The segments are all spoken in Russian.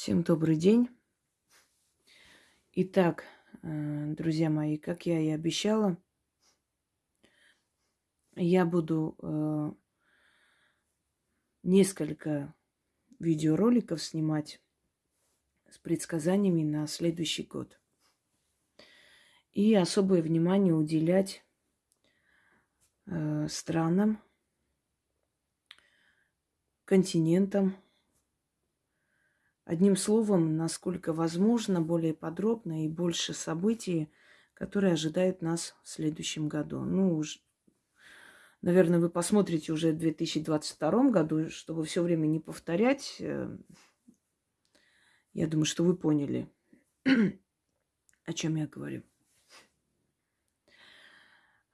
Всем добрый день. Итак, э, друзья мои, как я и обещала, я буду э, несколько видеороликов снимать с предсказаниями на следующий год. И особое внимание уделять э, странам, континентам, Одним словом, насколько возможно, более подробно и больше событий, которые ожидают нас в следующем году. Ну, уж, наверное, вы посмотрите уже в 2022 году, чтобы все время не повторять. Э, я думаю, что вы поняли, о чем я говорю.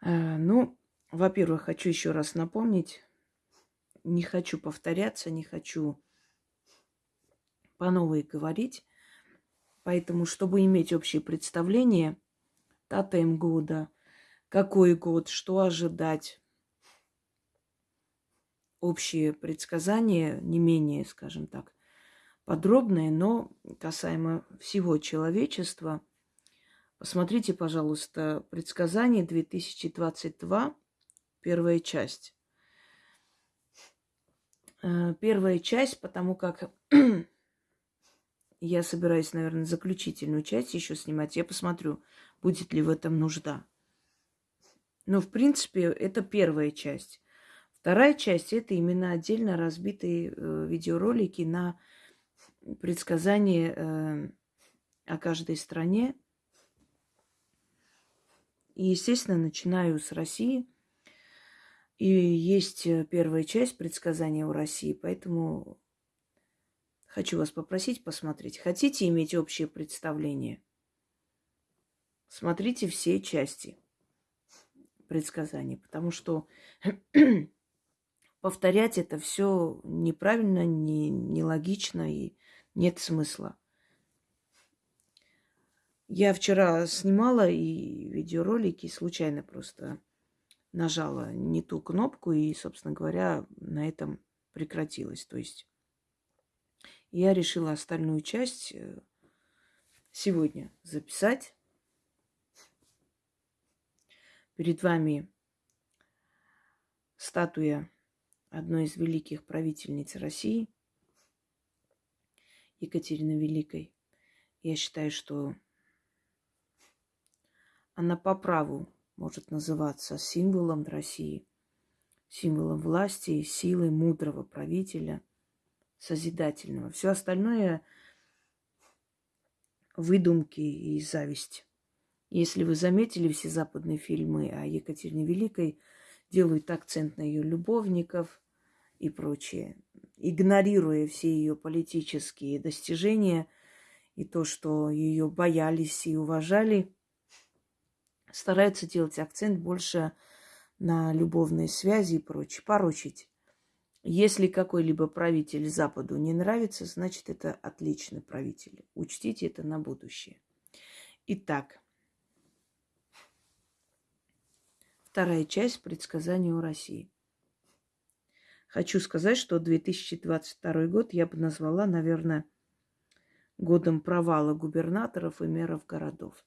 Э, ну, во-первых, хочу еще раз напомнить, не хочу повторяться, не хочу по новой говорить. Поэтому, чтобы иметь общее представление, им года, какой год, что ожидать, общие предсказания, не менее, скажем так, подробные, но касаемо всего человечества. Посмотрите, пожалуйста, предсказание 2022, первая часть. Э, первая часть, потому как я собираюсь, наверное, заключительную часть еще снимать. Я посмотрю, будет ли в этом нужда. Но, в принципе, это первая часть. Вторая часть – это именно отдельно разбитые э, видеоролики на предсказания э, о каждой стране. И, естественно, начинаю с России. И есть э, первая часть предсказания о России, поэтому Хочу вас попросить посмотреть. Хотите иметь общее представление? Смотрите все части предсказаний, потому что повторять это все неправильно, не, нелогично и нет смысла. Я вчера снимала и видеоролики, случайно просто нажала не ту кнопку, и, собственно говоря, на этом прекратилось. То есть я решила остальную часть э, сегодня записать. Перед вами статуя одной из великих правительниц России, Екатерины Великой. Я считаю, что она по праву может называться символом России, символом власти, силы мудрого правителя – созидательного. Все остальное выдумки и зависть. Если вы заметили, все западные фильмы о Екатерине Великой делают акцент на ее любовников и прочее, игнорируя все ее политические достижения и то, что ее боялись и уважали, стараются делать акцент больше на любовные связи и прочее, порочить. Если какой-либо правитель Западу не нравится, значит, это отличный правитель. Учтите это на будущее. Итак, вторая часть предсказания о России. Хочу сказать, что 2022 год я бы назвала, наверное, годом провала губернаторов и мэров городов.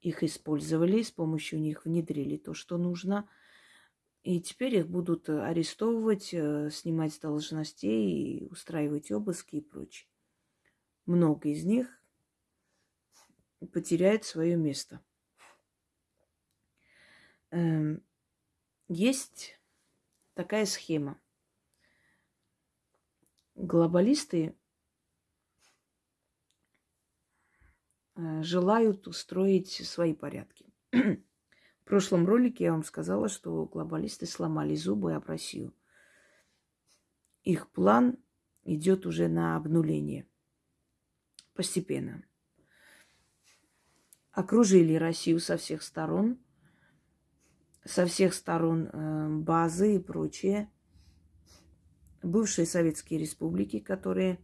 Их использовали, с помощью них внедрили то, что нужно – и теперь их будут э, арестовывать, э, снимать с должностей, устраивать обыски и прочее. Много из них потеряет свое место. Эм, есть такая схема. Глобалисты э, желают устроить свои порядки. В прошлом ролике я вам сказала, что глобалисты сломали зубы об Россию. Их план идет уже на обнуление. Постепенно. Окружили Россию со всех сторон. Со всех сторон э, базы и прочее. Бывшие советские республики, которые,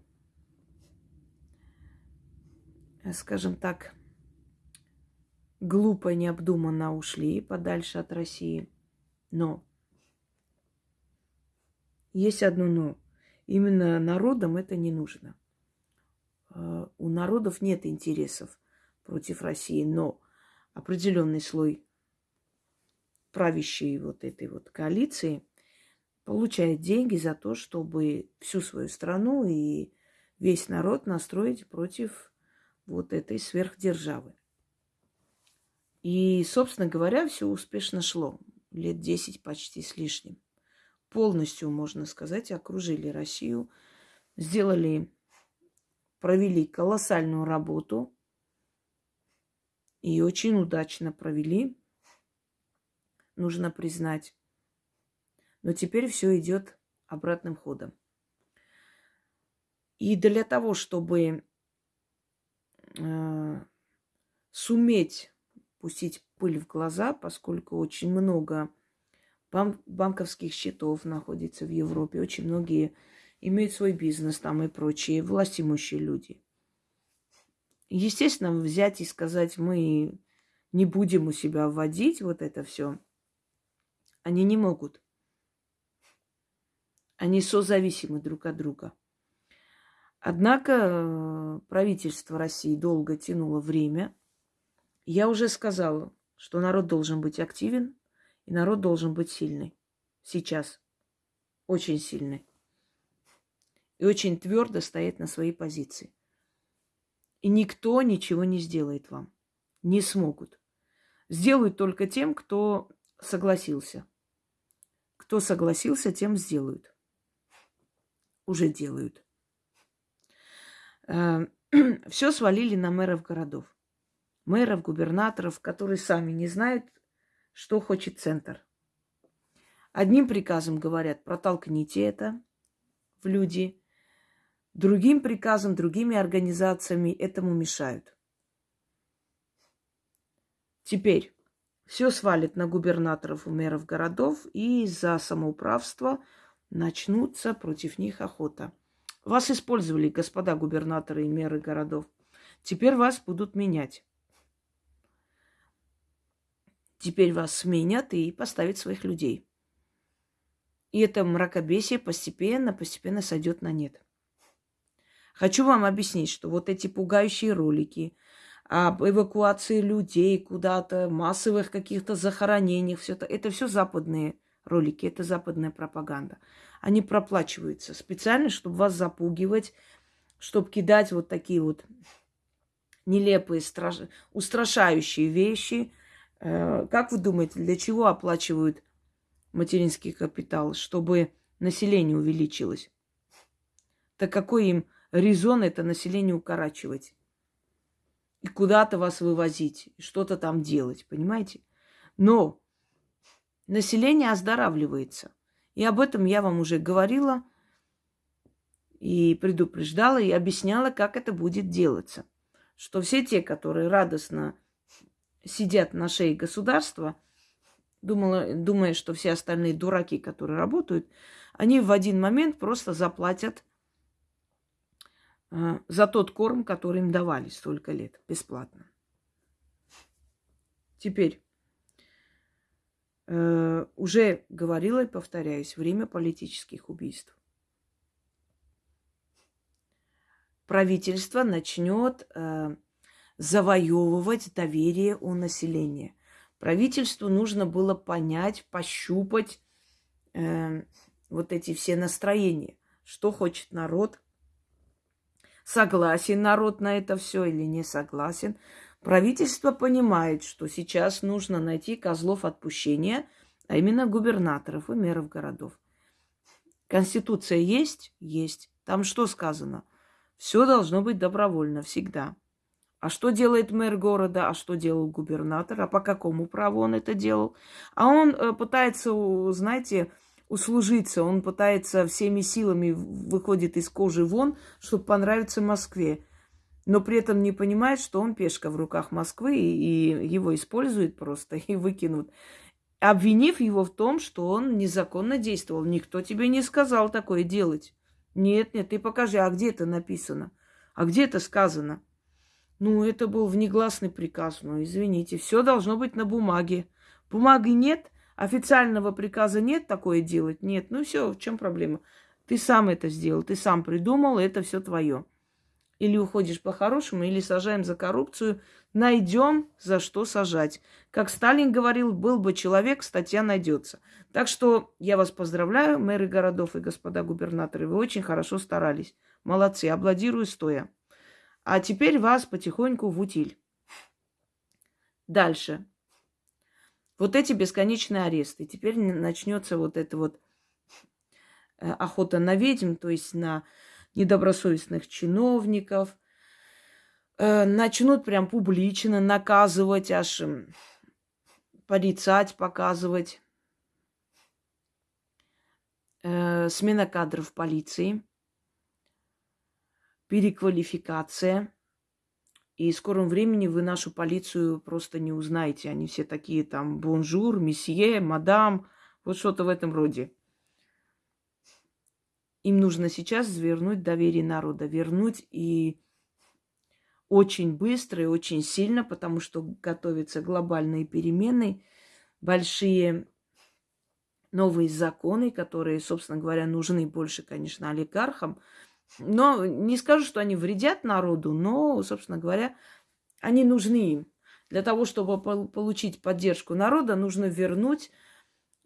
скажем так, глупо, необдуманно ушли подальше от России. Но есть одно но. Именно народам это не нужно. э, у народов нет интересов против России, но определенный слой правящей вот этой вот коалиции получает деньги за то, чтобы всю свою страну и весь народ настроить против вот этой сверхдержавы. И, собственно говоря, все успешно шло. Лет десять почти с лишним. Полностью, можно сказать, окружили Россию, сделали, провели колоссальную работу и очень удачно провели, нужно признать. Но теперь все идет обратным ходом. И для того, чтобы э, суметь пустить пыль в глаза, поскольку очень много бан- банковских счетов находится в Европе, очень многие имеют свой бизнес там и прочие, властимущие люди. Естественно, взять и сказать, мы не будем у себя вводить вот это все, они не могут. Они созависимы друг от друга. Однако э, правительство России долго тянуло время. Я уже сказала, что народ должен быть активен, и народ должен быть сильный. Сейчас. Очень сильный. И очень твердо стоять на своей позиции. И никто ничего не сделает вам. Не смогут. Сделают только тем, кто согласился. Кто согласился, тем сделают. Уже делают. Э, Все свалили на мэров городов. Мэров, губернаторов, которые сами не знают, что хочет центр. Одним приказом говорят, протолкните это в люди. Другим приказом, другими организациями этому мешают. Теперь все свалит на губернаторов и мэров городов, и за самоуправство начнутся против них охота. Вас использовали, господа губернаторы и мэры городов. Теперь вас будут менять. Теперь вас сменят и поставят своих людей. И это мракобесие постепенно, постепенно сойдет на нет. Хочу вам объяснить, что вот эти пугающие ролики – об эвакуации людей куда-то, массовых каких-то захоронениях, все это, это все западные ролики, это западная пропаганда. Они проплачиваются специально, чтобы вас запугивать, чтобы кидать вот такие вот нелепые, страш... устрашающие вещи. Э, как вы думаете, для чего оплачивают материнский капитал? Чтобы население увеличилось. Так какой им резон это население укорачивать? и куда-то вас вывозить, что-то там делать, понимаете? Но население оздоравливается. И об этом я вам уже говорила и предупреждала, и объясняла, как это будет делаться. Что все те, которые радостно сидят на шее государства, думала, думая, что все остальные дураки, которые работают, они в один момент просто заплатят а, за тот корм, который им давали столько лет, бесплатно. Теперь, э, уже говорила и повторяюсь, время политических убийств. Правительство начнет э, завоевывать доверие у населения. Правительству нужно было понять, пощупать э, вот эти все настроения, что хочет народ, согласен народ на это все или не согласен. Правительство понимает, что сейчас нужно найти козлов отпущения, а именно губернаторов и мэров городов. Конституция есть? Есть. Там что сказано? Все должно быть добровольно всегда. А что делает мэр города, а что делал губернатор, а по какому праву он это делал? А он э, пытается, знаете, услужиться. Он пытается всеми силами выходит из кожи вон, чтобы понравиться Москве. Но при этом не понимает, что он пешка в руках Москвы, и его используют просто и выкинут. Обвинив его в том, что он незаконно действовал. Никто тебе не сказал такое делать. Нет, нет, ты покажи, а где это написано? А где это сказано? Ну, это был внегласный приказ. Ну, извините, все должно быть на бумаге. Бумаги нет, Официального приказа нет такое делать? Нет. Ну все, в чем проблема? Ты сам это сделал, ты сам придумал, это все твое. Или уходишь по-хорошему, или сажаем за коррупцию. Найдем, за что сажать. Как Сталин говорил, был бы человек, статья найдется. Так что я вас поздравляю, мэры городов и господа губернаторы. Вы очень хорошо старались. Молодцы, аплодирую стоя. А теперь вас потихоньку в утиль. Дальше. Вот эти бесконечные аресты. Теперь начнется вот это вот э, охота на ведьм, то есть на недобросовестных чиновников. Э, начнут прям публично наказывать, аж порицать, показывать. Э, смена кадров полиции, переквалификация – и в скором времени вы нашу полицию просто не узнаете. Они все такие там bonjour, monsieur, madame, вот что-то в этом роде. Им нужно сейчас вернуть доверие народа, вернуть и очень быстро и очень сильно, потому что готовятся глобальные перемены, большие новые законы, которые, собственно говоря, нужны больше, конечно, олигархам, но не скажу, что они вредят народу, но, собственно говоря, они нужны им. Для того, чтобы получить поддержку народа, нужно вернуть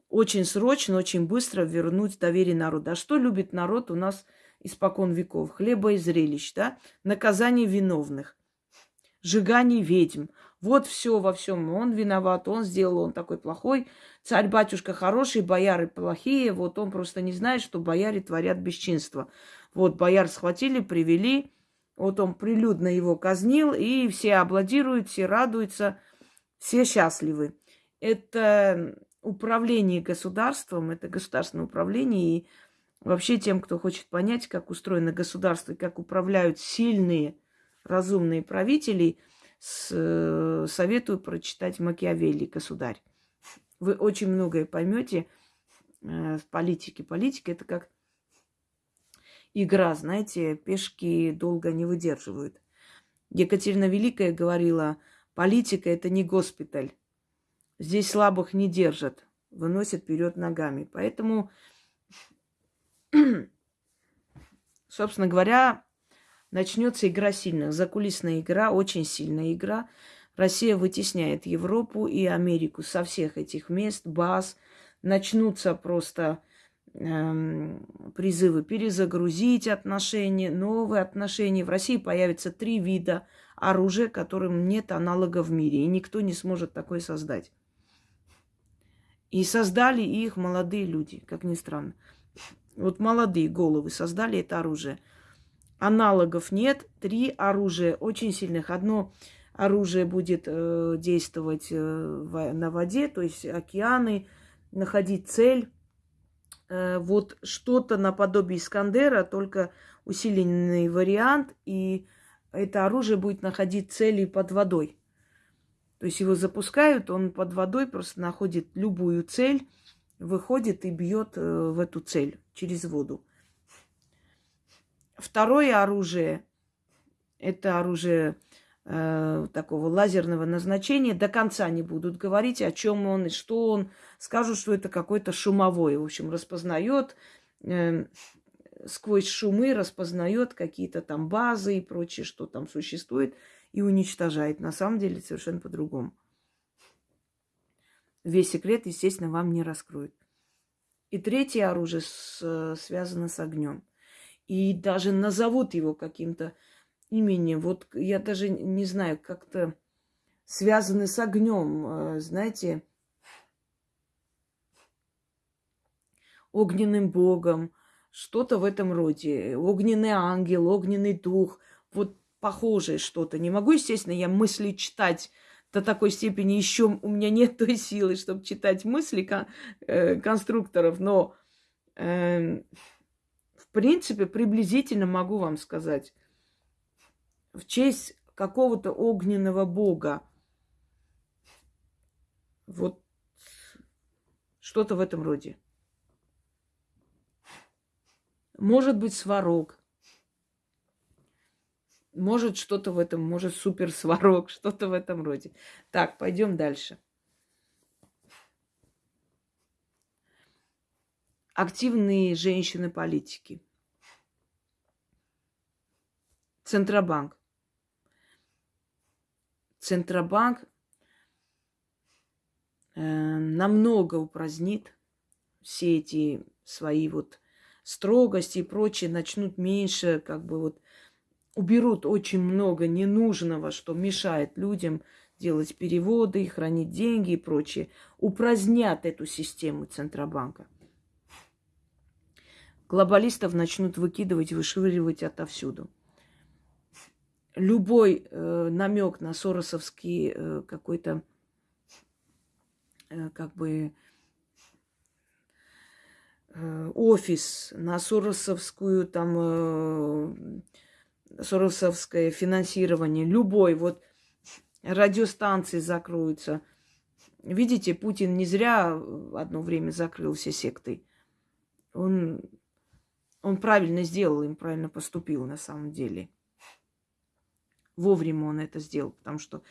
очень срочно, очень быстро вернуть доверие народа. А что любит народ у нас испокон веков? Хлеба и зрелищ, да? Наказание виновных, сжигание ведьм. Вот все во всем. Он виноват, он сделал, он такой плохой. Царь-батюшка хороший, бояры плохие. Вот он просто не знает, что бояре творят бесчинство. Вот бояр схватили, привели, вот он прилюдно его казнил, и все аплодируют, все радуются, все счастливы. Это управление государством, это государственное управление, и вообще тем, кто хочет понять, как устроено государство и как управляют сильные, разумные правители, с, э, советую прочитать Макиавелли «Государь». Вы очень многое поймете э, в политике. Политика – это как игра, знаете, пешки долго не выдерживают. Екатерина Великая говорила, политика это не госпиталь. Здесь слабых не держат, выносят вперед ногами. Поэтому, собственно говоря, начнется игра сильных. Закулисная игра, очень сильная игра. Россия вытесняет Европу и Америку со всех этих мест, баз. Начнутся просто призывы перезагрузить отношения, новые отношения. В России появится три вида оружия, которым нет аналога в мире, и никто не сможет такое создать. И создали их молодые люди, как ни странно. Вот молодые головы создали это оружие. Аналогов нет. Три оружия очень сильных. Одно оружие будет э, действовать э, на воде, то есть океаны, находить цель вот что-то наподобие Искандера, только усиленный вариант, и это оружие будет находить цели под водой. То есть его запускают, он под водой просто находит любую цель, выходит и бьет э, в эту цель через воду. Второе оружие – это оружие э, такого лазерного назначения. До конца не будут говорить, о чем он и что он. Скажут, что это какой-то шумовой. В общем, распознает э, сквозь шумы, распознает какие-то там базы и прочее, что там существует, и уничтожает. На самом деле совершенно по-другому. Весь секрет, естественно, вам не раскроют. И третье оружие с, связано с огнем. И даже назовут его каким-то имени, вот я даже не знаю, как-то связаны с огнем, э, знаете, огненным богом, что-то в этом роде. Огненный ангел, огненный дух, вот похожее что-то. Не могу, естественно, я мысли читать до такой степени, еще у меня нет той силы, чтобы читать мысли кон- э, конструкторов, но э, в принципе приблизительно могу вам сказать в честь какого-то огненного бога. Вот что-то в этом роде. Может быть, сварог. Может, что-то в этом, может, супер сварог, что-то в этом роде. Так, пойдем дальше. Активные женщины-политики – Центробанк. Центробанк э, намного упразднит все эти свои вот строгости и прочее, начнут меньше, как бы вот уберут очень много ненужного, что мешает людям делать переводы, хранить деньги и прочее. Упразднят эту систему Центробанка. Глобалистов начнут выкидывать, вышвыривать отовсюду любой э, намек на соросовский э, какой-то э, как бы э, офис, на соросовскую там э, соросовское финансирование, любой, вот радиостанции закроются. Видите, Путин не зря одно время закрыл все секты. Он, он правильно сделал, им правильно поступил на самом деле. Вовремя он это сделал, потому что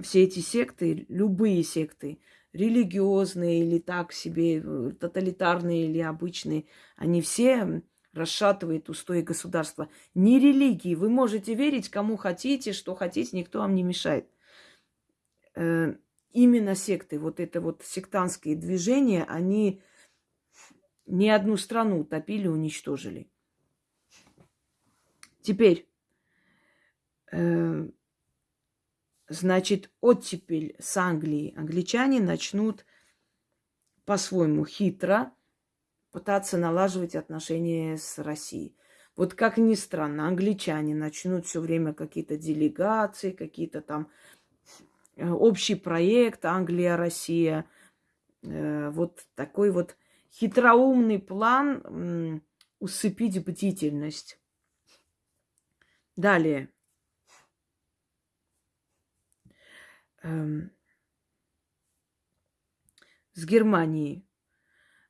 все эти секты, любые секты, религиозные или так себе, э, тоталитарные или обычные, они все расшатывают устои государства. Не религии. Вы можете верить кому хотите, что хотите, никто вам не мешает. Э, именно секты, вот это вот сектантские движения, они ни одну страну утопили, уничтожили. Теперь значит, оттепель с Англии англичане начнут по-своему хитро пытаться налаживать отношения с Россией. Вот как ни странно, англичане начнут все время какие-то делегации, какие-то там э, общий проект Англия-Россия. Э, вот такой вот хитроумный план усыпить бдительность. Далее. С Германией.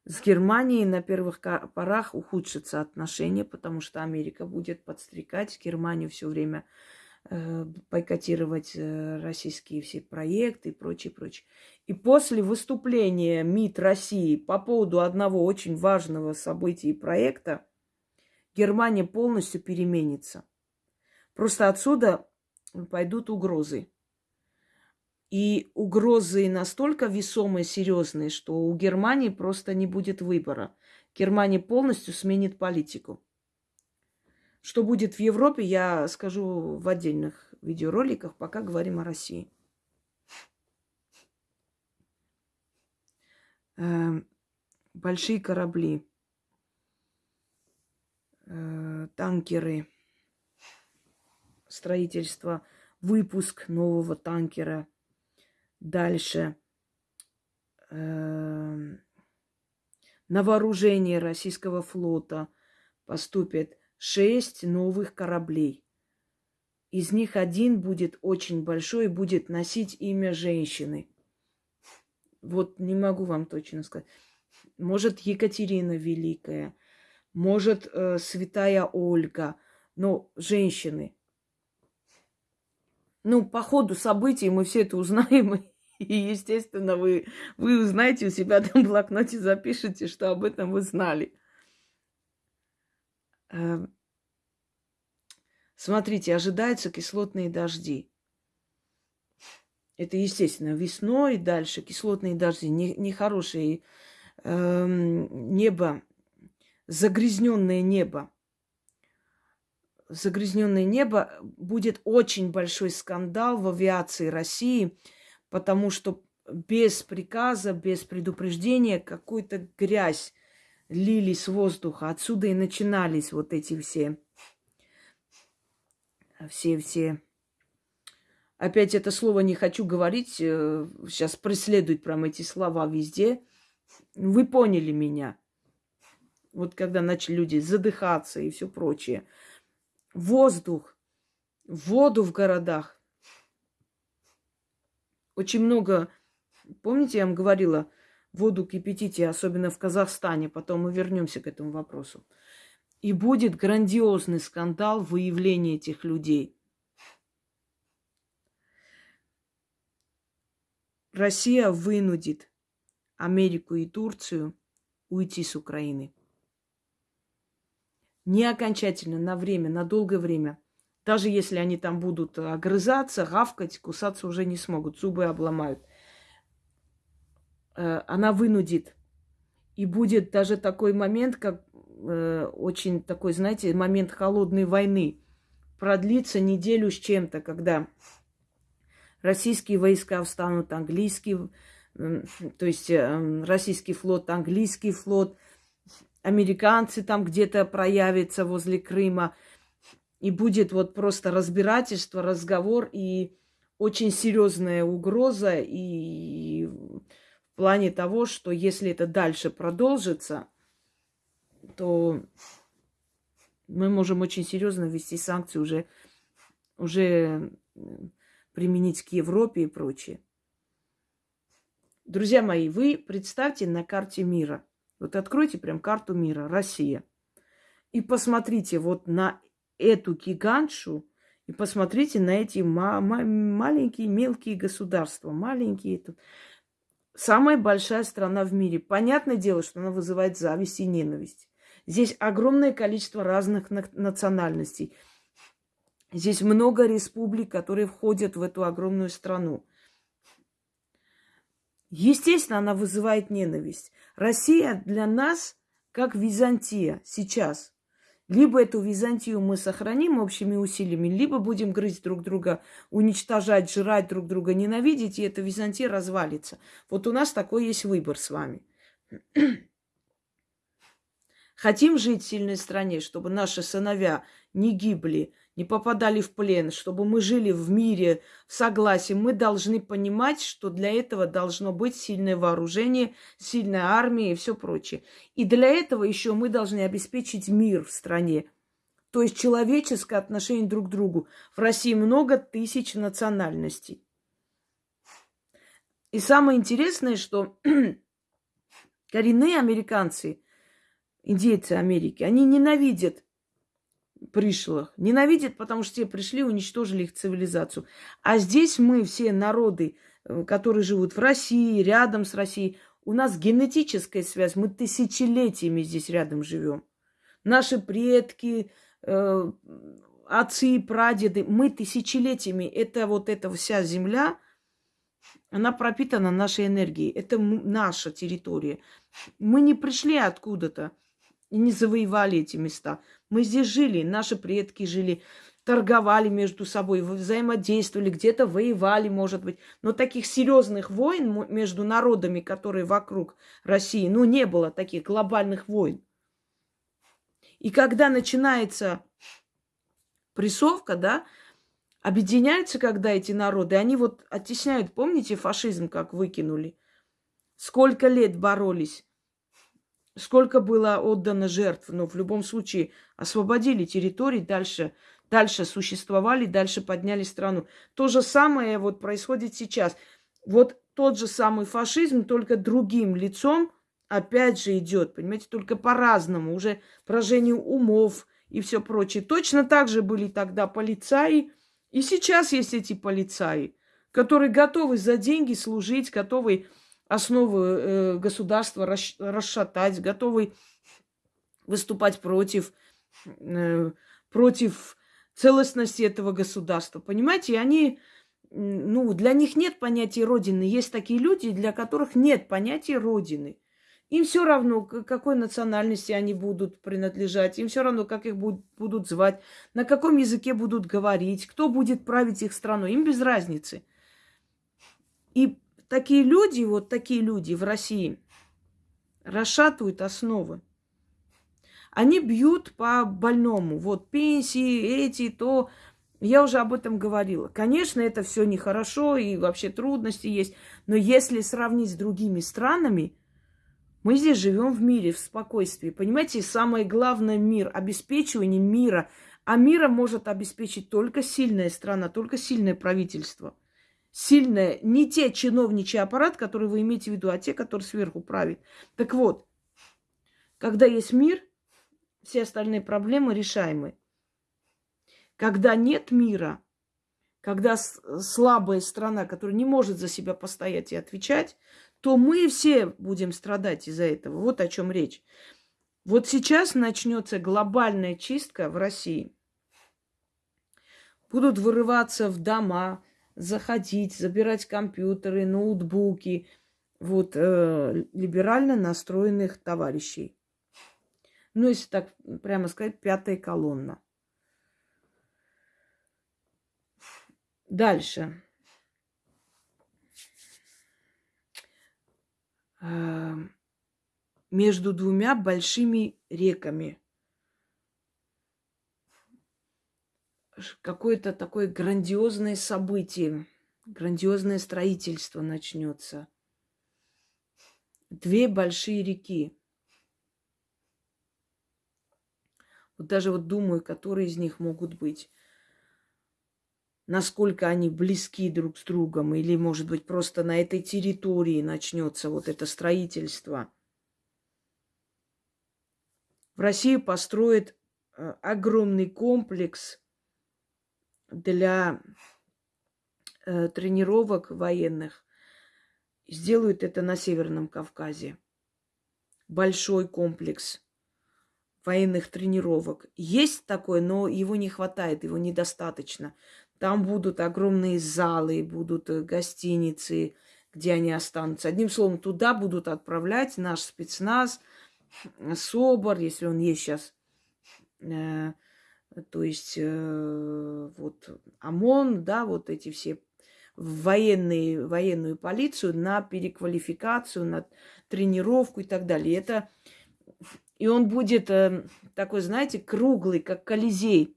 С Германией на первых порах ухудшатся отношения, потому что Америка будет подстрекать Германию все время э, бойкотировать э, российские все проекты и прочее, прочее. И после выступления МИД России по поводу одного очень важного события и проекта Германия полностью переменится. Просто отсюда пойдут угрозы. И угрозы настолько весомые, серьезные, что у Германии просто не будет выбора. Германия полностью сменит политику. Что будет в Европе, я скажу в отдельных видеороликах, пока говорим о России. Эм, большие корабли, э, танкеры, строительство, выпуск нового танкера – Дальше. Эм, на вооружение российского флота поступят шесть новых кораблей. Из них один будет очень большой и будет носить имя женщины. Вот не могу вам точно сказать. Может, Екатерина Великая, может, э, Святая Ольга, но женщины. Ну, по ходу событий мы все это узнаем и, естественно, вы, вы узнаете у себя там в блокноте, запишите, что об этом вы знали. Эм, смотрите, ожидаются кислотные дожди. Это, естественно, весной дальше кислотные дожди, нехорошие не э, небо, загрязненное небо. Загрязненное небо будет очень большой скандал в авиации России – потому что без приказа, без предупреждения какую-то грязь лили с воздуха. Отсюда и начинались вот эти все, все, все. Опять это слово не хочу говорить, э, сейчас преследуют прям эти слова везде. Вы поняли меня. Вот когда начали люди задыхаться и все прочее. Воздух, воду в городах очень много, помните, я вам говорила, воду кипятите, особенно в Казахстане, потом мы вернемся к этому вопросу. И будет грандиозный скандал выявления этих людей. Россия вынудит Америку и Турцию уйти с Украины. Не окончательно, на время, на долгое время. Даже если они там будут огрызаться, гавкать, кусаться уже не смогут, зубы обломают. Э, она вынудит. И будет даже такой момент, как э, очень такой, знаете, момент холодной войны. Продлится неделю с чем-то, когда российские войска встанут, английские, то есть э, российский флот, английский флот, американцы там где-то проявятся возле Крыма. И будет вот просто разбирательство, разговор и очень серьезная угроза и в плане того, что если это дальше продолжится, то мы можем очень серьезно ввести санкции уже, уже применить к Европе и прочее. Друзья мои, вы представьте на карте мира. Вот откройте прям карту мира, Россия. И посмотрите вот на эту гигантшу, и посмотрите на эти ма- ма- маленькие, мелкие государства. Маленькие. Тут самая большая страна в мире. Понятное дело, что она вызывает зависть и ненависть. Здесь огромное количество разных национальностей. Здесь много республик, которые входят в эту огромную страну. Естественно, она вызывает ненависть. Россия для нас как Византия сейчас. Либо эту Византию мы сохраним общими усилиями, либо будем грызть друг друга, уничтожать, жрать друг друга, ненавидеть, и эта Византия развалится. Вот у нас такой есть выбор с вами. Хотим жить в сильной стране, чтобы наши сыновья не гибли, не попадали в плен, чтобы мы жили в мире, в согласии, мы должны понимать, что для этого должно быть сильное вооружение, сильная армия и все прочее. И для этого еще мы должны обеспечить мир в стране. То есть человеческое отношение друг к другу. В России много тысяч национальностей. И самое интересное, что коренные американцы, индейцы Америки, они ненавидят пришлых. Ненавидят, потому что те пришли, уничтожили их цивилизацию. А здесь мы, все народы, э, которые живут в России, рядом с Россией, у нас генетическая связь, мы тысячелетиями здесь рядом живем. Наши предки, э, отцы прадеды, мы тысячелетиями, это вот эта вся земля, она пропитана нашей энергией. Это наша территория. Мы не пришли откуда-то и не завоевали эти места. Мы здесь жили, наши предки жили, торговали между собой, взаимодействовали, где-то воевали, может быть. Но таких серьезных войн между народами, которые вокруг России, ну, не было таких глобальных войн. И когда начинается прессовка, да, объединяются, когда эти народы, они вот оттесняют, помните, фашизм как выкинули? Сколько лет боролись сколько было отдано жертв, но в любом случае освободили территории, дальше, дальше существовали, дальше подняли страну. То же самое вот происходит сейчас. Вот тот же самый фашизм, только другим лицом опять же идет, понимаете, только по-разному, уже поражение умов и все прочее. Точно так же были тогда полицаи, и сейчас есть эти полицаи, которые готовы за деньги служить, готовы основы э, государства расшатать, готовы выступать против, э, против целостности этого государства. Понимаете, они, ну, для них нет понятия Родины. Есть такие люди, для которых нет понятия Родины. Им все равно, к какой национальности они будут принадлежать, им все равно, как их будут звать, на каком языке будут говорить, кто будет править их страной, им без разницы. И такие люди, вот такие люди в России расшатывают основы. Они бьют по больному. Вот пенсии, эти, то. Я уже об этом говорила. Конечно, это все нехорошо и вообще трудности есть. Но если сравнить с другими странами, мы здесь живем в мире, в спокойствии. Понимаете, самое главное мир, обеспечивание мира. А мира может обеспечить только сильная страна, только сильное правительство – сильное, не те чиновничий аппарат, который вы имеете в виду, а те, которые сверху правят. Так вот, когда есть мир, все остальные проблемы решаемы. Когда нет мира, когда слабая страна, которая не может за себя постоять и отвечать, то мы все будем страдать из-за этого. Вот о чем речь. Вот сейчас начнется глобальная чистка в России. будут вырываться в дома, заходить, забирать компьютеры, ноутбуки вот э, либерально настроенных товарищей. Ну, если так прямо сказать, пятая колонна. Дальше. Э, между двумя большими реками. Какое-то такое грандиозное событие, грандиозное строительство начнется. Две большие реки. Вот даже вот думаю, которые из них могут быть насколько они близки друг с другом, или, может быть, просто на этой территории начнется вот это строительство. В России построят э, огромный комплекс для э, тренировок военных. Сделают это на Северном Кавказе. Большой комплекс военных тренировок. Есть такое, но его не хватает, его недостаточно. Там будут огромные залы, будут э, гостиницы, где они останутся. Одним словом, туда будут отправлять наш спецназ, СОБР, если он есть сейчас. Э, то есть э, вот ОМОН, да, вот эти все военные, военную полицию на переквалификацию, на тренировку и так далее. Это, и он будет э, такой, знаете, круглый, как Колизей.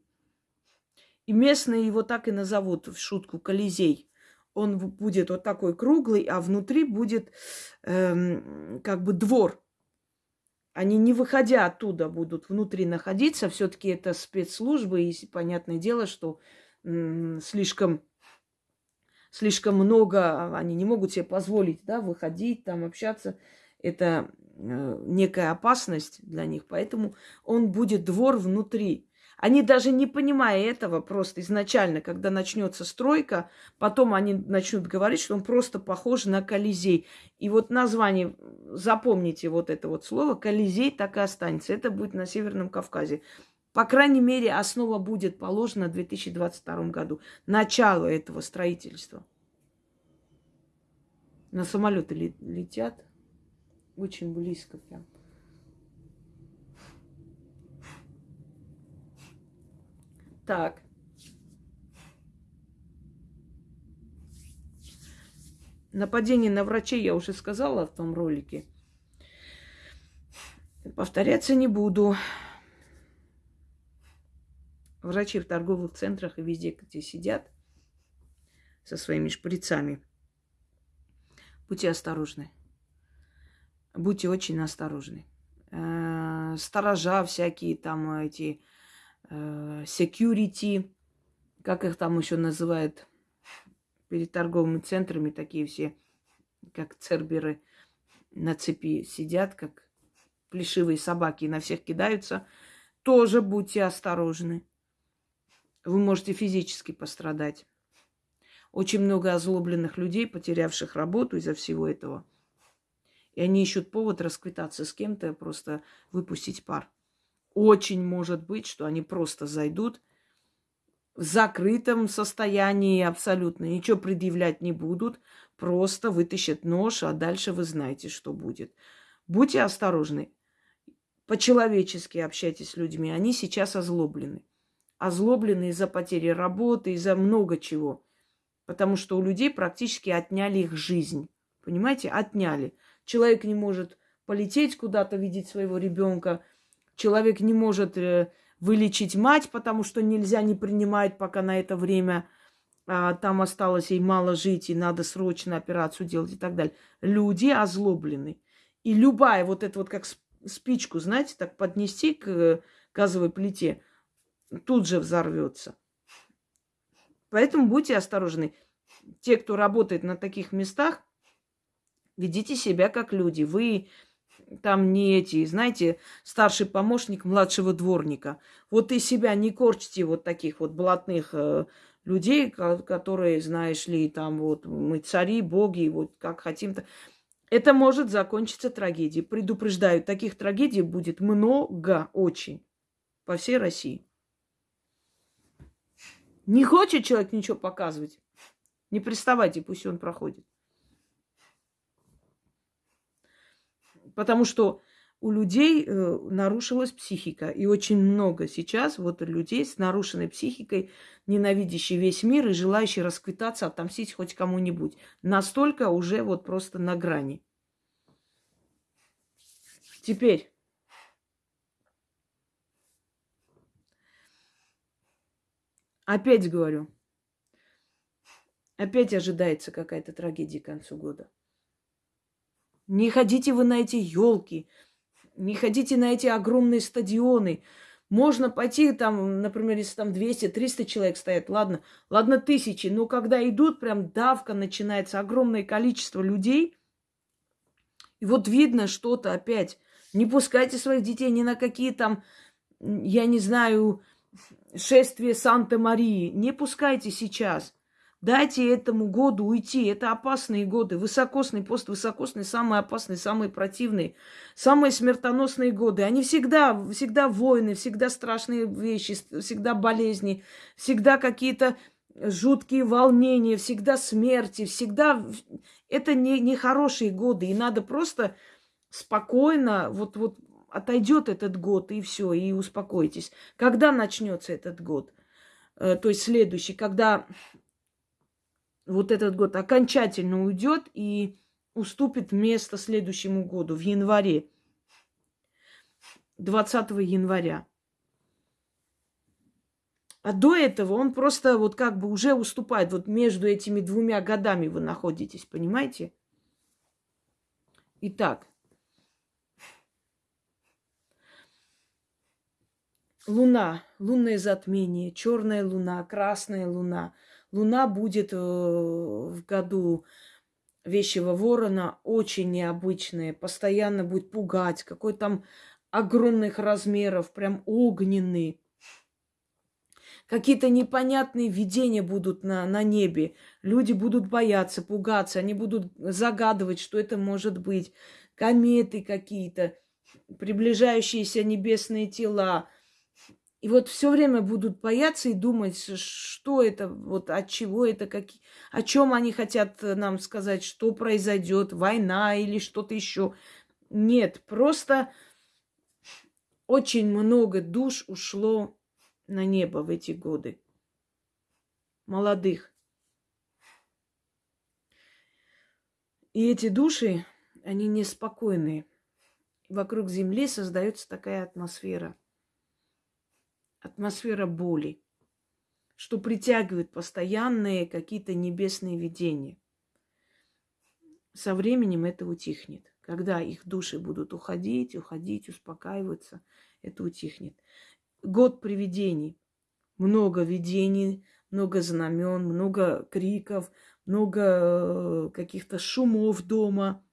И местные его так и назовут в шутку Колизей. Он будет вот такой круглый, а внутри будет эм, как бы двор. Они не выходя оттуда будут внутри находиться. Все-таки это спецслужбы, и понятное дело, что слишком слишком много, они не могут себе позволить, да, выходить, там общаться. Это э, некая опасность для них, поэтому он будет двор внутри. Они даже не понимая этого, просто изначально, когда начнется стройка, потом они начнут говорить, что он просто похож на Колизей. И вот название, запомните вот это вот слово, Колизей так и останется. Это будет на Северном Кавказе. По крайней мере, основа будет положена в 2022 году. Начало этого строительства. На самолеты летят очень близко прям. Так. Нападение на врачей я уже сказала в том ролике. Повторяться не буду. Врачи в торговых центрах и везде, где сидят со своими шприцами. Будьте осторожны. Будьте очень осторожны. Э, сторожа всякие там эти security, как их там еще называют, перед торговыми центрами такие все, как церберы на цепи сидят, как плешивые собаки, на всех кидаются. Тоже будьте осторожны. Вы можете физически пострадать. Очень много озлобленных людей, потерявших работу из-за всего этого. И они ищут повод расквитаться с кем-то, просто выпустить пар. Очень может быть, что они просто зайдут в закрытом состоянии абсолютно, ничего предъявлять не будут, просто вытащат нож, а дальше вы знаете, что будет. Будьте осторожны. По-человечески общайтесь с людьми. Они сейчас озлоблены. Озлоблены из-за потери работы, из-за много чего. Потому что у людей практически отняли их жизнь. Понимаете? Отняли. Человек не может полететь куда-то, видеть своего ребенка – Человек не может э, вылечить мать, потому что нельзя не принимать, пока на это время а, там осталось ей мало жить, и надо срочно операцию делать и так далее. Люди озлоблены. И любая вот эта вот как спичку, знаете, так поднести к э, газовой плите, тут же взорвется. Поэтому будьте осторожны. Те, кто работает на таких местах, ведите себя как люди. Вы там не эти, знаете, старший помощник младшего дворника. Вот и себя не корчите вот таких вот блатных э, людей, которые, знаешь ли, там вот мы цари, боги, вот как хотим-то. Это может закончиться трагедией. Предупреждаю, таких трагедий будет много очень по всей России. Не хочет человек ничего показывать. Не приставайте, пусть он проходит. Потому что у людей э, нарушилась психика. И очень много сейчас вот людей с нарушенной психикой, ненавидящие весь мир и желающие расквитаться, отомстить хоть кому-нибудь. Настолько уже вот просто на грани. Теперь. Опять говорю. Опять ожидается какая-то трагедия к концу года. Не ходите вы на эти елки, не ходите на эти огромные стадионы. Можно пойти там, например, если там 200-300 человек стоят, ладно, ладно, тысячи, но когда идут, прям давка начинается, огромное количество людей, и вот видно что-то опять. Не пускайте своих детей ни на какие там, я не знаю, шествия Санта-Марии. Не пускайте сейчас. Дайте этому году уйти. Это опасные годы. Высокосный, поствысокосный, самые опасные, самые противные, самые смертоносные годы. Они всегда, всегда войны, всегда страшные вещи, всегда болезни, всегда какие-то жуткие волнения, всегда смерти, всегда... Это не, не хорошие годы. И надо просто спокойно, вот, вот отойдет этот год, и все, и успокойтесь. Когда начнется этот год? Э, то есть следующий, когда вот этот год окончательно уйдет и уступит место следующему году, в январе, 20 января. А до этого он просто вот как бы уже уступает. Вот между этими двумя годами вы находитесь, понимаете? Итак, Луна, лунное затмение, черная луна, красная луна – Луна будет э, в году вещего ворона очень необычная, постоянно будет пугать, какой там огромных размеров, прям огненный. Какие-то непонятные видения будут на, на небе. Люди будут бояться, пугаться, они будут загадывать, что это может быть. Кометы какие-то, приближающиеся небесные тела, и вот все время будут бояться и думать, что это, вот от чего это, как, о чем они хотят нам сказать, что произойдет, война или что-то еще. Нет, просто очень много душ ушло на небо в эти годы. Молодых. И эти души, они неспокойные. Вокруг Земли создается такая атмосфера – атмосфера боли, что притягивает постоянные какие-то небесные видения. Со временем это утихнет. Когда их души будут уходить, уходить, успокаиваться, это утихнет. Год привидений. Много видений, много знамен, много криков, много э, каких-то шумов дома.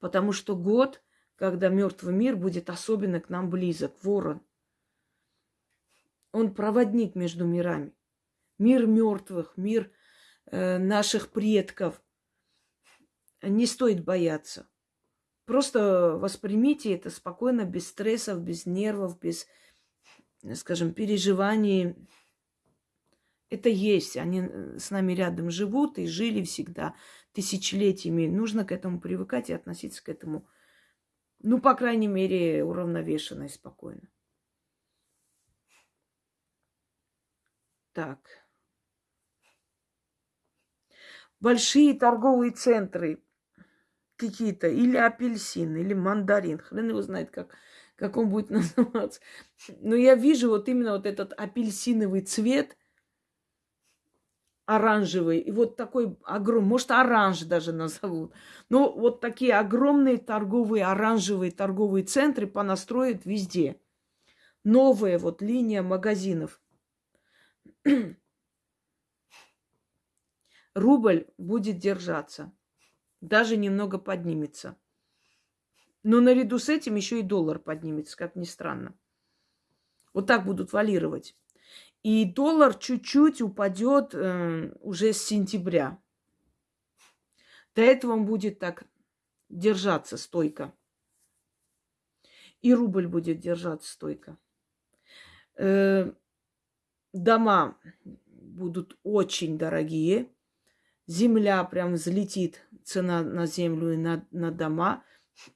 Потому что год, когда мертвый мир будет особенно к нам близок, ворон – он проводник между мирами. Мир мертвых, мир э, наших предков. Не стоит бояться. Просто воспримите это спокойно, без стрессов, без нервов, без, скажем, переживаний. Это есть. Они э, с нами рядом живут и жили всегда тысячелетиями. Нужно к этому привыкать и относиться к этому, ну, по крайней мере, уравновешенно и спокойно. Так. Большие торговые центры какие-то, или апельсин, или мандарин, хрен его знает, как, как он будет называться. Но я вижу вот именно вот этот апельсиновый цвет, оранжевый, и вот такой огромный, может, оранж даже назовут. Но вот такие огромные торговые, оранжевые торговые центры понастроят везде. Новая вот линия магазинов – рубль будет держаться, даже немного поднимется. Но наряду с этим еще и доллар поднимется, как ни странно. Вот так будут валировать. И доллар чуть-чуть упадет э, уже с сентября. До этого он будет так держаться стойко. И рубль будет держаться стойко. Э, дома будут очень дорогие. Земля прям взлетит, цена на землю и на, на дома.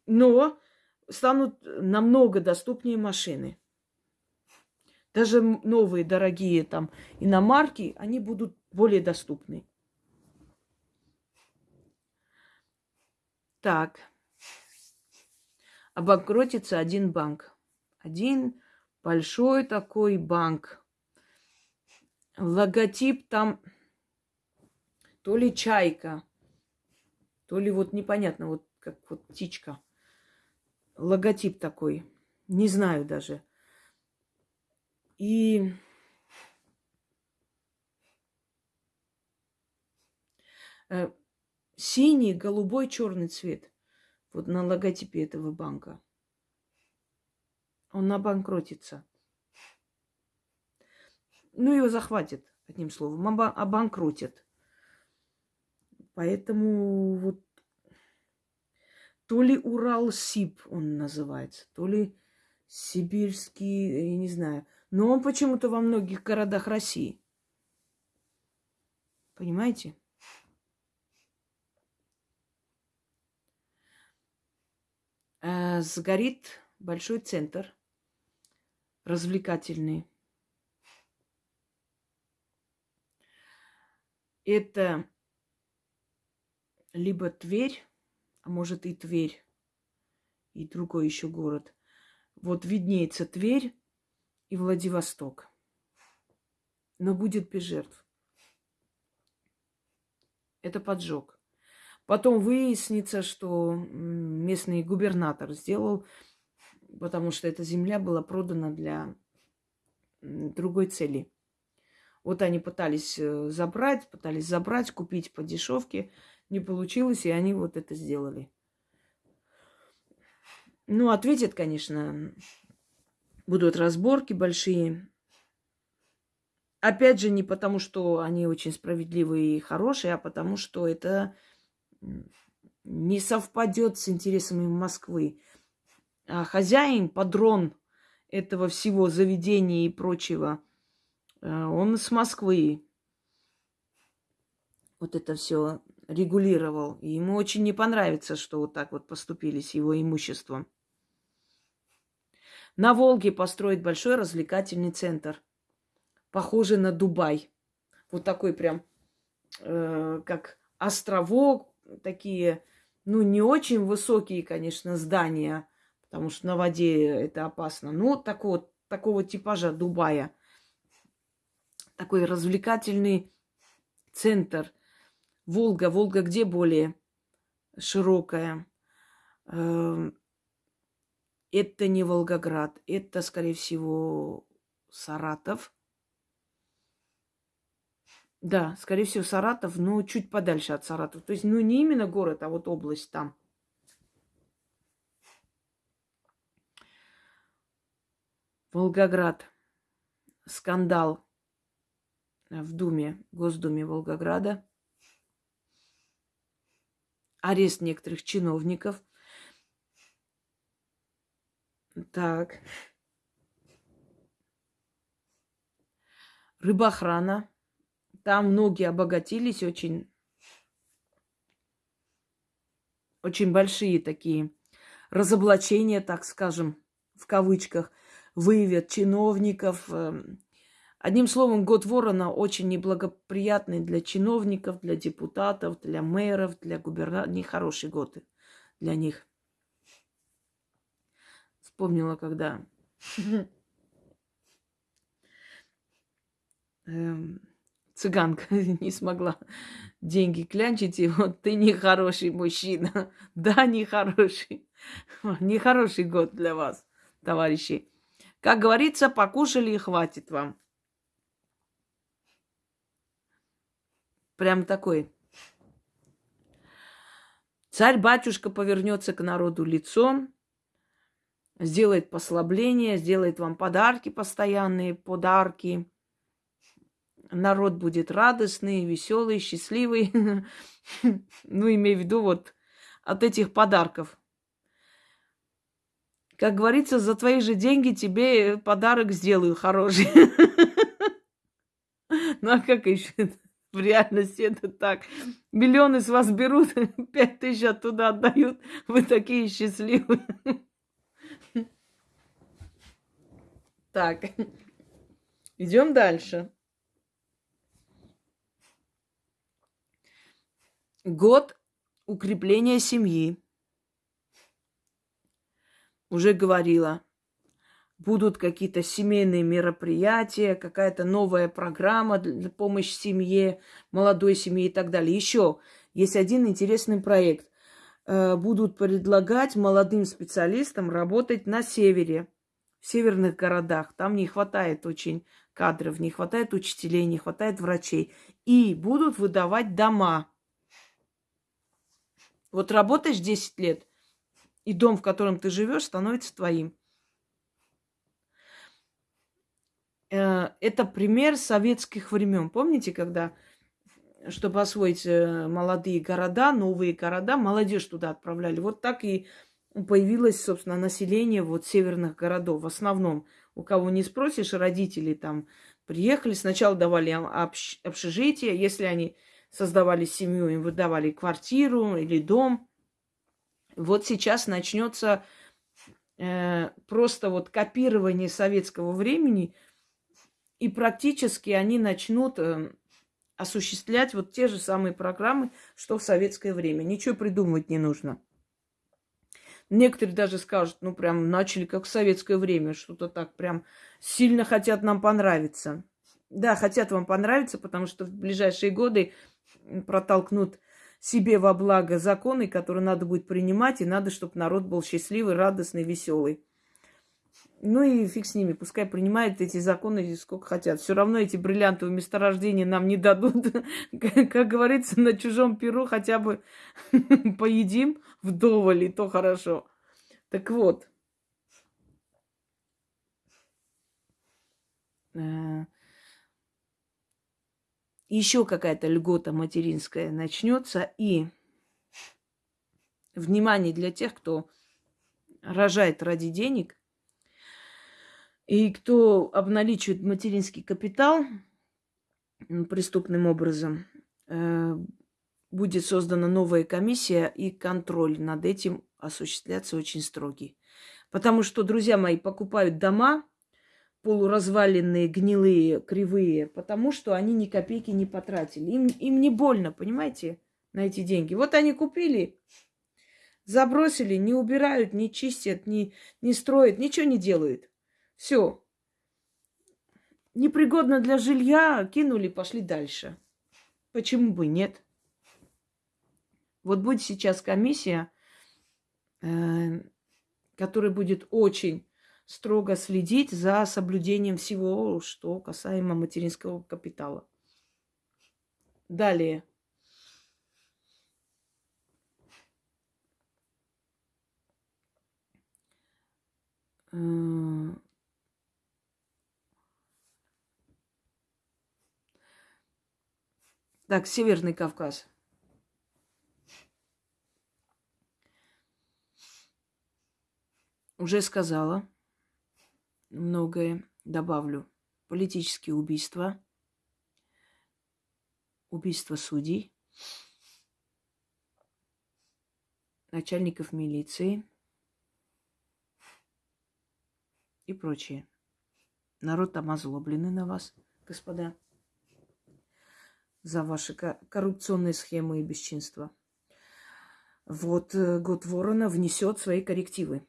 Но станут намного доступнее машины. Даже новые дорогие там иномарки, они будут более доступны. Так. Обанкротится один банк. Один большой такой банк. Логотип там то ли чайка, то ли вот непонятно, вот как вот птичка. Логотип такой. Не знаю даже. И э, синий, голубой, черный цвет. Вот на логотипе этого банка. Он обанкротится. Ну, его захватят, одним словом, обанкротят. Поэтому вот то ли Урал-Сиб он называется, то ли сибирский, я не знаю – но он почему-то во многих городах России. Понимаете? Э, сгорит большой центр развлекательный. Это либо Тверь, а может и Тверь, и другой еще город. Вот виднеется Тверь, и Владивосток. Но будет без жертв. Это поджог. Потом выяснится, что местный губернатор сделал, потому что эта земля была продана для другой цели. Вот они пытались э, забрать, пытались забрать, купить по дешевке. Не получилось, и они вот это сделали. Ну, ответит, конечно, будут разборки большие. Опять же, не потому, что они очень справедливые и хорошие, а потому, что это не совпадет с интересами Москвы. А хозяин, падрон этого всего заведения и прочего, он с Москвы вот это все регулировал. И ему очень не понравится, что вот так вот поступили с его имуществом. На Волге построить большой развлекательный центр, похожий на Дубай. Вот такой прям, э, как островок, такие, ну, не очень высокие, конечно, здания, потому что на воде это опасно. Но такого, такого типажа Дубая. Такой развлекательный центр. Волга. Волга где более широкая? Эм, это не Волгоград, это, скорее всего, Саратов. Да, скорее всего, Саратов, но чуть подальше от Саратова. То есть, ну, не именно город, а вот область там. Волгоград. Скандал в Думе, Госдуме Волгограда. Арест некоторых чиновников – так. Рыбохрана. Там многие обогатились очень. Очень большие такие разоблачения, так скажем, в кавычках, выявят чиновников. Одним словом, год ворона очень неблагоприятный для чиновников, для депутатов, для мэров, для губернаторов. Нехороший год для них. Вспомнила, когда эм, цыганка не смогла деньги клянчить, и вот ты нехороший мужчина. Да, нехороший. Нехороший год для вас, товарищи. Как говорится, покушали и хватит вам. Прям такой. Царь-батюшка повернется к народу лицом, сделает послабление, сделает вам подарки постоянные, подарки. Народ будет радостный, веселый, счастливый. Ну, имею в виду вот от этих подарков. Как говорится, за твои же деньги тебе подарок сделаю хороший. Ну а как еще в реальности это так? Миллионы с вас берут, пять тысяч оттуда отдают. Вы такие счастливые. Так, идем дальше. Год укрепления семьи. Уже говорила, будут какие-то семейные мероприятия, какая-то новая программа для помощи семье, молодой семье и так далее. Еще есть один интересный проект. Э, будут предлагать молодым специалистам работать на севере, в северных городах. Там не хватает очень кадров, не хватает учителей, не хватает врачей. И будут выдавать дома вот работаешь 10 лет, и дом, в котором ты живешь, становится твоим. Э, это пример советских времен. Помните, когда, чтобы освоить э, молодые города, новые города, молодежь туда отправляли. Вот так и появилось, собственно, население вот северных городов. В основном, у кого не спросишь, родители там приехали, сначала давали общежитие, если они создавали семью, им выдавали квартиру или дом. Вот сейчас начнется э, просто вот копирование советского времени, и практически они начнут э, осуществлять вот те же самые программы, что в советское время. Ничего придумывать не нужно. Некоторые даже скажут, ну прям начали как в советское время, что-то так прям сильно хотят нам понравиться. Да, хотят вам понравиться, потому что в ближайшие годы протолкнут себе во благо законы, которые надо будет принимать, и надо, чтобы народ был счастливый, радостный, веселый. Ну и фиг с ними, пускай принимают эти законы сколько хотят. Все равно эти бриллиантовые месторождения нам не дадут. Как говорится, на чужом перу хотя бы поедим вдоволь, и то хорошо. Так вот. Э, еще какая-то льгота материнская начнется, и внимание для тех, кто рожает ради денег, и кто обналичивает материнский капитал преступным образом, э, будет создана новая комиссия, и контроль над этим осуществляться очень строгий. Потому что, друзья мои, покупают дома полуразваленные, гнилые, кривые, потому что они ни копейки не потратили. Им, им не больно, понимаете, на эти деньги. Вот они купили, забросили, не убирают, не чистят, не, не строят, ничего не делают. Все. Непригодно для жилья, кинули, пошли дальше. Почему бы нет? Вот будет сейчас комиссия, э, которая будет очень строго следить за соблюдением всего, что касаемо материнского капитала. Далее. Так, Северный Кавказ. Уже сказала многое добавлю. Политические убийства, убийства судей, начальников милиции и прочее. Народ там озлобленный на вас, господа, за ваши коррупционные схемы и бесчинства. Вот э, год ворона внесет свои коррективы.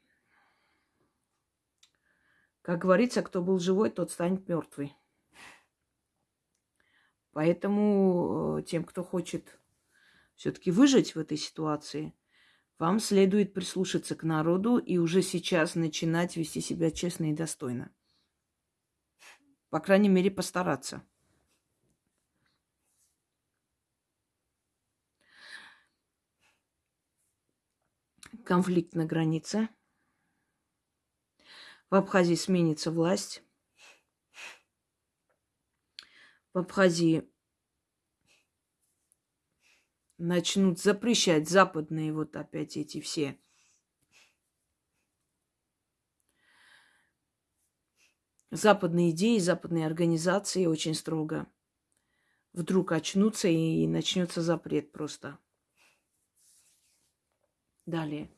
Как говорится, кто был живой, тот станет мертвый. Поэтому э, тем, кто хочет все-таки выжить в этой ситуации, вам следует прислушаться к народу и уже сейчас начинать вести себя честно и достойно. По крайней мере, постараться. Конфликт на границе – в Абхазии сменится власть. В Абхазии начнут запрещать западные вот опять эти все западные идеи, западные организации очень строго. вдруг очнутся и начнется запрет просто. Далее.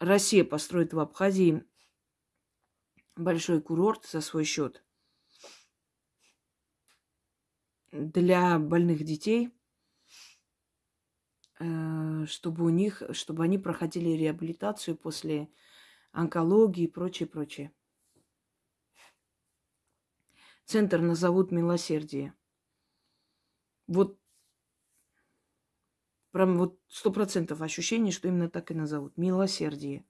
Россия построит в Абхазии большой курорт за свой счет для больных детей, э, чтобы у них, чтобы они проходили реабилитацию после онкологии и прочее, прочее. Центр назовут милосердие. Вот Прям вот сто процентов ощущение, что именно так и назовут. Милосердие.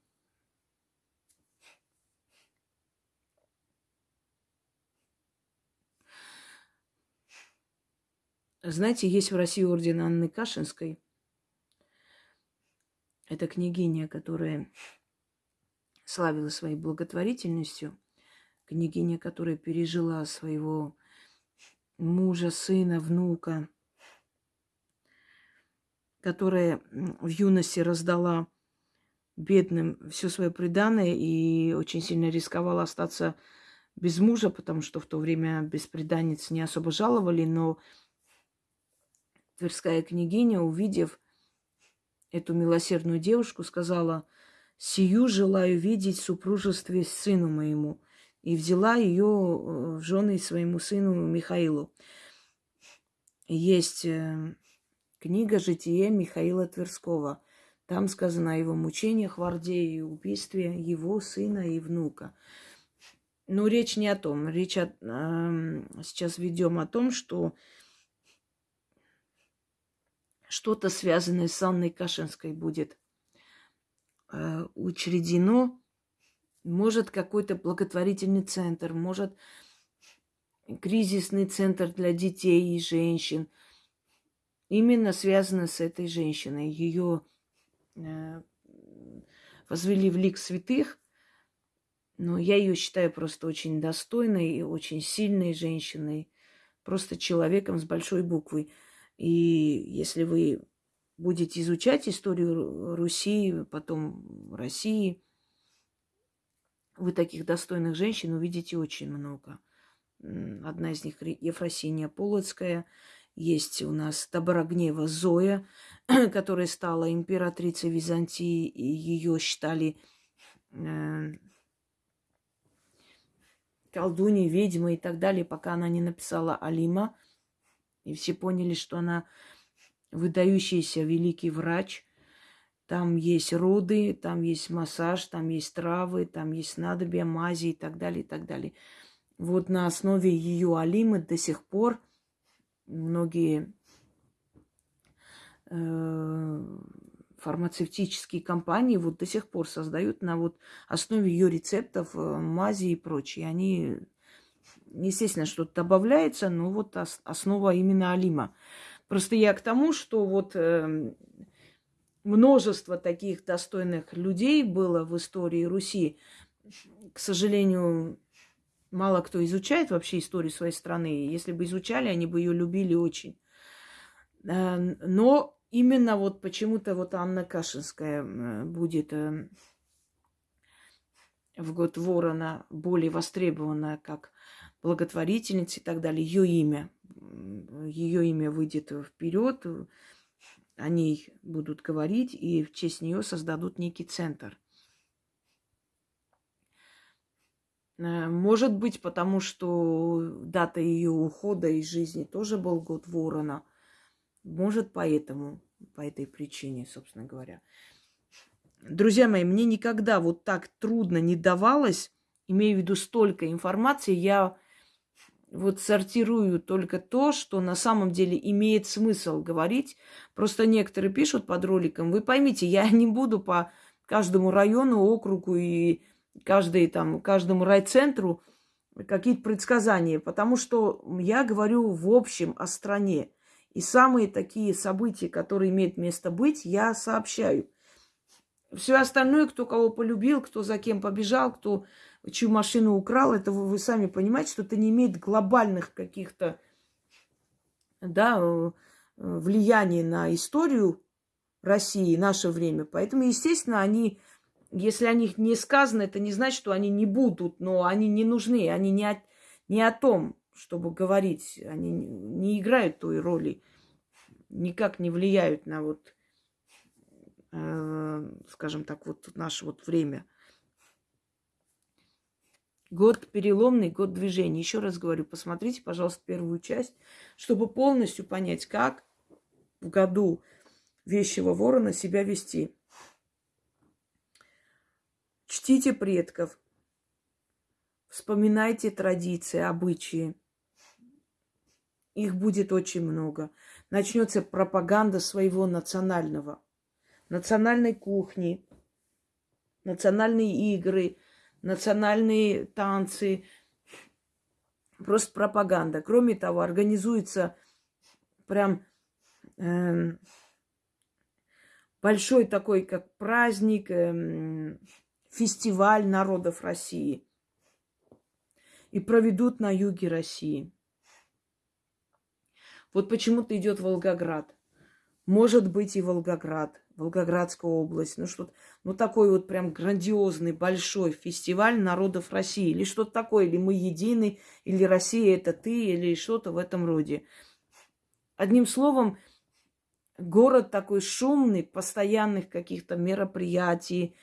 Знаете, есть в России орден Анны Кашинской. Это княгиня, которая славила своей благотворительностью. Княгиня, которая пережила своего мужа, сына, внука – которая в юности раздала бедным все свое преданное и очень сильно рисковала остаться без мужа, потому что в то время беспреданниц не особо жаловали, но Тверская княгиня, увидев эту милосердную девушку, сказала, «Сию желаю видеть в супружестве сыну моему». И взяла ее э, в жены своему сыну Михаилу. Есть э, Книга «Житие» Михаила Тверского. Там сказано о его мучениях в Орде и убийстве его сына и внука. Но речь не о том. Речь о, э, сейчас ведем о том, что что-то связанное с Анной Кашинской будет э, учредено. Может, какой-то благотворительный центр, может, кризисный центр для детей и женщин – именно связано с этой женщиной. Ее э, возвели в лик святых, но я ее считаю просто очень достойной и очень сильной женщиной, просто человеком с большой буквы. И если вы будете изучать историю Руси, потом России, вы таких достойных женщин увидите очень много. Одна из них Ефросиния Полоцкая – есть у нас Доброгнева Зоя, которая стала императрицей Византии, и ее считали э, колдуней, ведьмой и так далее, пока она не написала Алима. И все поняли, что она выдающийся великий врач. Там есть роды, там есть массаж, там есть травы, там есть надобья, мази и так далее, и так далее. Вот на основе ее Алимы до сих пор – многие э, фармацевтические компании вот до сих пор создают на вот основе ее рецептов э, мази и прочее. Они, естественно, что-то добавляется, но вот основа именно Алима. Просто я к тому, что вот э, множество таких достойных людей было в истории Руси. К сожалению, Мало кто изучает вообще историю своей страны. Если бы изучали, они бы ее любили очень. Э, но именно вот почему-то вот Анна Кашинская будет э, в год ворона более востребована как благотворительница и так далее. Ее имя, ее имя выйдет вперед, о ней будут говорить, и в честь нее создадут некий центр. Э, может быть, потому что дата ее ухода из жизни тоже был год ворона. Может, поэтому, по этой причине, собственно говоря. Друзья мои, мне никогда вот так трудно не давалось, имею в виду столько информации, я вот сортирую только то, что на самом деле имеет смысл говорить. Просто некоторые пишут под роликом, вы поймите, я не буду по каждому району, округу и каждый, там, каждому райцентру какие-то предсказания, потому что я говорю в общем о стране. И самые такие события, которые имеют место быть, я сообщаю. Все остальное, кто кого полюбил, кто за кем побежал, кто чью машину украл, это вы, вы сами понимаете, что это не имеет глобальных каких-то да, э, влияний на историю России, наше время. Поэтому, естественно, они если о них не сказано, это не значит, что они не будут, но они не нужны, они не о, не о том, чтобы говорить, они не играют той роли, никак не влияют на вот, э, скажем так, вот наше вот время. Год переломный, год движения. Еще раз говорю, посмотрите, пожалуйста, первую часть, чтобы полностью понять, как в году вещего ворона себя вести. Чтите предков, вспоминайте традиции, обычаи. Их будет очень много. Начнется пропаганда своего национального, национальной кухни, национальные игры, национальные танцы, просто пропаганда. Кроме того, организуется прям э, большой такой, как праздник, э, фестиваль народов России. И проведут на юге России. Вот почему-то идет Волгоград. Может быть и Волгоград, Волгоградская область. Ну что ну такой вот прям грандиозный, большой фестиваль народов России. Или что-то такое, или мы едины, или Россия это ты, или что-то в этом роде. Одним словом, город такой шумный, постоянных каких-то мероприятий,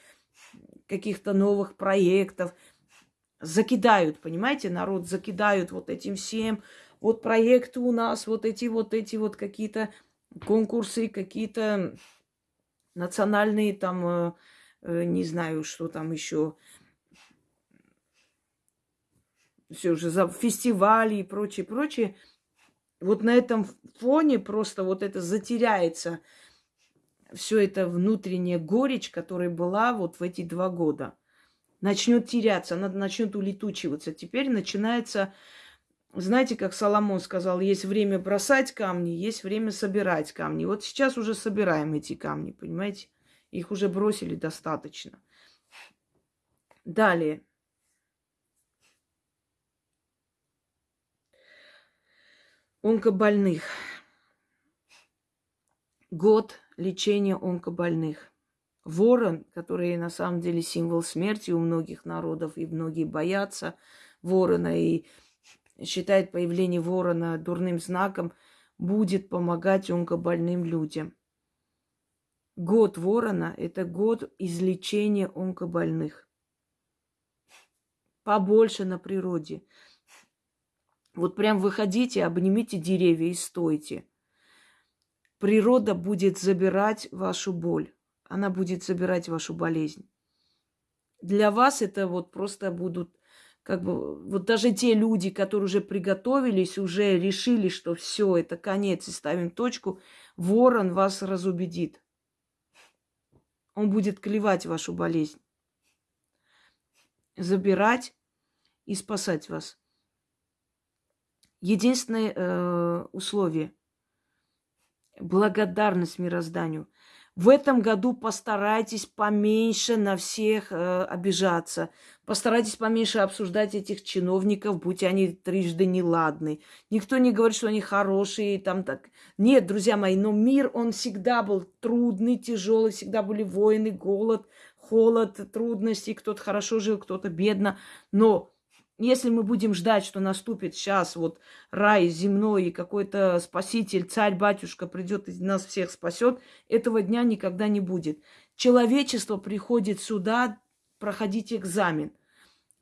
каких-то новых проектов. Закидают, понимаете, народ закидают вот этим всем. Вот проекты у нас, вот эти вот эти вот какие-то конкурсы, какие-то национальные там, э, э, не знаю, что там еще, все уже за фестивали и прочее, прочее. Вот на этом фоне просто вот это затеряется все это внутренняя горечь, которая была вот в эти два года. Начнет теряться, она начнет улетучиваться. Теперь начинается, знаете, как Соломон сказал, есть время бросать камни, есть время собирать камни. Вот сейчас уже собираем эти камни, понимаете? Их уже бросили достаточно. Далее. Онкобольных. Год лечения онкобольных. Ворон, который на самом деле символ смерти у многих народов, и многие боятся ворона, и считают появление ворона дурным знаком, будет помогать онкобольным людям. Год ворона – это год излечения онкобольных. Побольше на природе. Вот прям выходите, обнимите деревья и стойте – Природа будет забирать вашу боль. Она будет забирать вашу болезнь. Для вас это вот просто будут как бы вот даже те люди, которые уже приготовились, уже решили, что все, это конец, и ставим точку, ворон вас разубедит. Он будет клевать вашу болезнь, забирать и спасать вас. Единственное э, условие – благодарность мирозданию. В этом году постарайтесь поменьше на всех э, обижаться. Постарайтесь поменьше обсуждать этих чиновников, будь они трижды неладны. Никто не говорит, что они хорошие, там так. Нет, друзья мои, но мир, он всегда был трудный, тяжелый, всегда были войны, голод, холод, трудности. Кто-то хорошо жил, кто-то бедно. Но если мы будем ждать, что наступит сейчас вот рай земной и какой-то спаситель, царь-батюшка придет и нас всех спасет, этого дня никогда не будет. Человечество приходит сюда проходить экзамен.